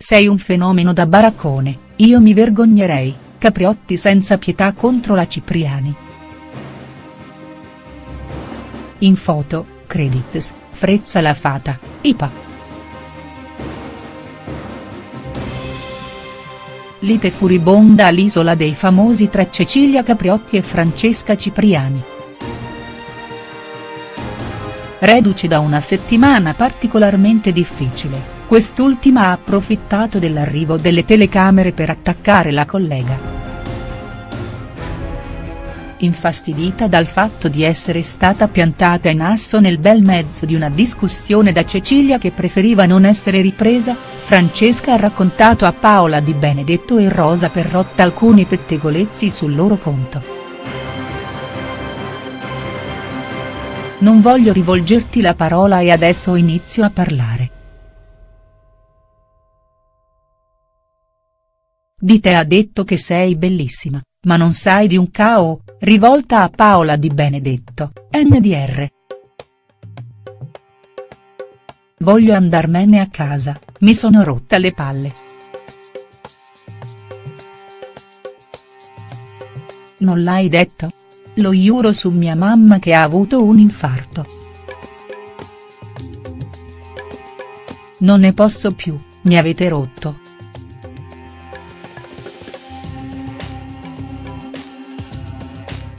Sei un fenomeno da baraccone, io mi vergognerei, Capriotti senza pietà contro la Cipriani. In foto, credits, Frezza la Fata, IPA. Lite furibonda all'Isola dei Famosi tra Cecilia Capriotti e Francesca Cipriani. Reduce da una settimana particolarmente difficile, quest'ultima ha approfittato dell'arrivo delle telecamere per attaccare la collega infastidita dal fatto di essere stata piantata in asso nel bel mezzo di una discussione da Cecilia che preferiva non essere ripresa, Francesca ha raccontato a Paola Di Benedetto e Rosa Perrotta alcuni pettegolezzi sul loro conto. Non voglio rivolgerti la parola e adesso inizio a parlare. Di te ha detto che sei bellissima, ma non sai di un cao, rivolta a Paola Di Benedetto, NDR. Voglio andarmene a casa, mi sono rotta le palle. Non l'hai detto? Lo giuro su mia mamma che ha avuto un infarto. Non ne posso più, mi avete rotto.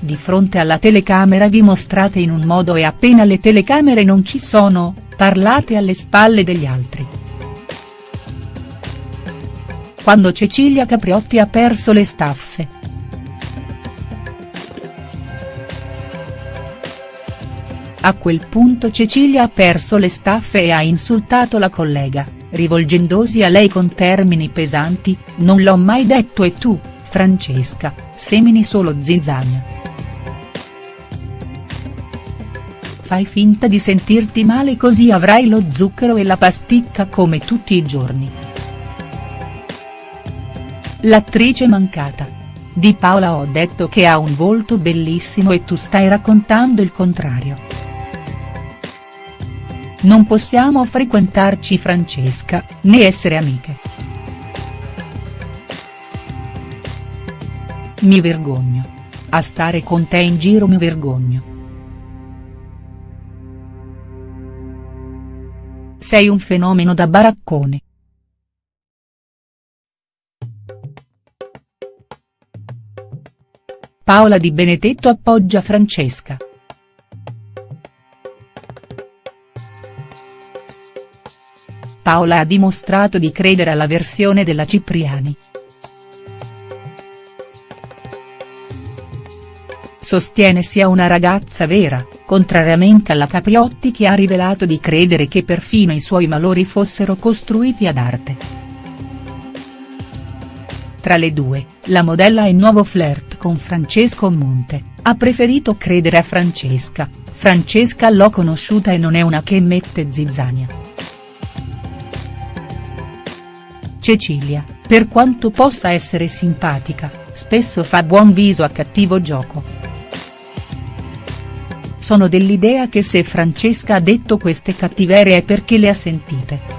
Di fronte alla telecamera vi mostrate in un modo e appena le telecamere non ci sono, parlate alle spalle degli altri. Quando Cecilia Capriotti ha perso le staffe. A quel punto Cecilia ha perso le staffe e ha insultato la collega, rivolgendosi a lei con termini pesanti, non l'ho mai detto e tu, Francesca, semini solo zizzania. Fai finta di sentirti male così avrai lo zucchero e la pasticca come tutti i giorni. L'attrice mancata. Di Paola ho detto che ha un volto bellissimo e tu stai raccontando il contrario. Non possiamo frequentarci Francesca, né essere amiche. Mi vergogno. A stare con te in giro mi vergogno. Sei un fenomeno da baraccone. Paola Di Benedetto appoggia Francesca. Paola ha dimostrato di credere alla versione della Cipriani. Sostiene sia una ragazza vera, contrariamente alla Capriotti che ha rivelato di credere che perfino i suoi malori fossero costruiti ad arte. Tra le due, la modella e nuovo flirt con Francesco Monte, ha preferito credere a Francesca, Francesca l'ho conosciuta e non è una che mette zizzania. Cecilia, per quanto possa essere simpatica, spesso fa buon viso a cattivo gioco. Sono dell'idea che se Francesca ha detto queste cattiverie è perché le ha sentite.